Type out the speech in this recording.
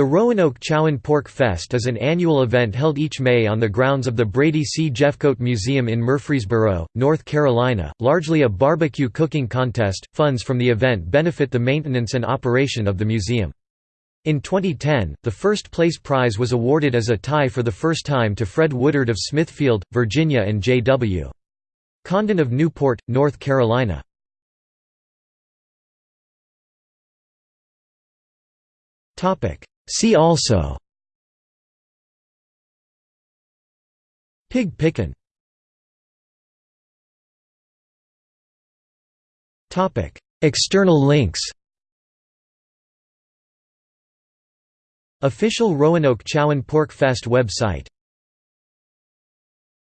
The Roanoke Chowan Pork Fest is an annual event held each May on the grounds of the Brady C. Jeffcoat Museum in Murfreesboro, North Carolina, largely a barbecue cooking contest. Funds from the event benefit the maintenance and operation of the museum. In 2010, the first place prize was awarded as a tie for the first time to Fred Woodard of Smithfield, Virginia and J.W. Condon of Newport, North Carolina. Topic See also Pig pickin' External links Official Roanoke Chowan Pork Fest website